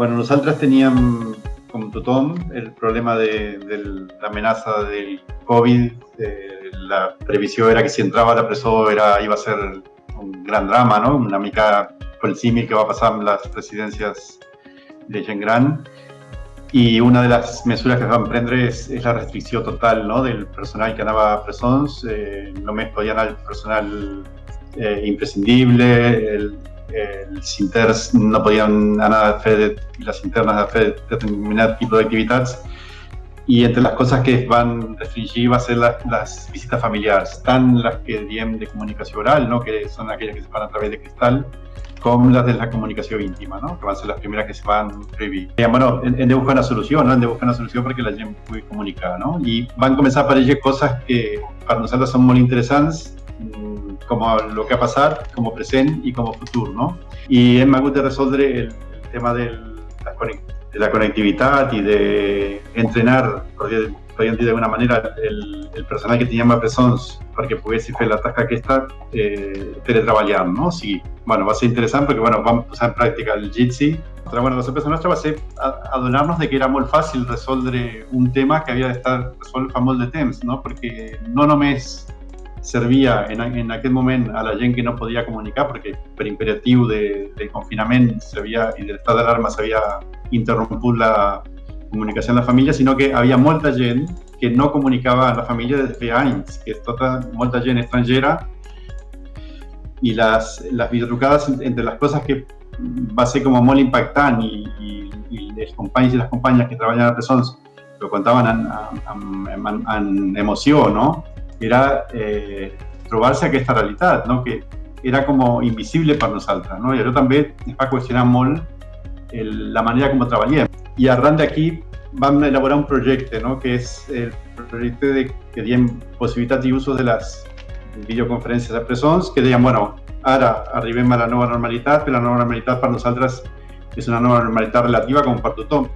Bueno, nosaltres teníem, com tothom, el problema de, de l'amenaça del Covid. Eh, la previsió era que si entrava a la presó era, iba a ser un gran drama, no? Una mica pel símil que va passar amb les residències de gent gran. Una de les mesures que es van prendre és, és la restricció total no? del personal que anava a presons. Eh, només podia personal eh, imprescindible, el, els interns no podien anar a fer, les internes a fer determinat tipus d'activitats i entre les coses que es van restringir va ser les, les visites familiars, tant les que diem de comunicació oral, no? que són aquelles que se fan a través de cristal, com les de la comunicació íntima, no? que van ser les primeres que se van prohibir. I, bueno, hem de buscar una solució, no? hem de buscar una solució perquè la gent pugui comunicar. No? I van començar a aparèixer coses que per nosaltres són molt interessants como lo que ha pasado como presente y como futuro, ¿no? Y hem hagut de resoldre el, tema del, de la conectividad y de entrenar, dir d'alguna manera, el, el personal que teníem a presons perquè poguessi fer la tasca aquesta eh, teletreballant, no? Sigui, bueno, va ser interessant perquè bueno, vam posar en pràctica el Jitsi. Però bueno, la sorpresa nostra va ser adonar-nos de que era molt fàcil resoldre un tema que havia d'estar resolt fa molt de temps, no? Perquè no només servia en, en aquell moment a la gent que no podia comunicar perquè per imperatiu de, de confinament havia, i de l'estat d'alarma s'havia interromput la comunicació amb la família, sinó que havia molta gent que no comunicava amb la família des de feia anys, que tota, molta gent estrangera i les, les entre les coses que va ser com molt impactant i, i, i els companys i les que treballen a presons ho contaven en, en, en, en emoció, no? Era eh, trobar-se aquesta realitat, no? que era com invisible per nosaltres. No? I això també ens va qüestionar molt el, la manera com treballem. I arran d'aquí vam elaborar un projecte, no? que és el projecte de, que diem possibilitats i usos de les videoconferències a presons, que deien, bueno, ara arribem a la nova normalitat, però la nova normalitat per nosaltres és una nova normalitat relativa com per tothom.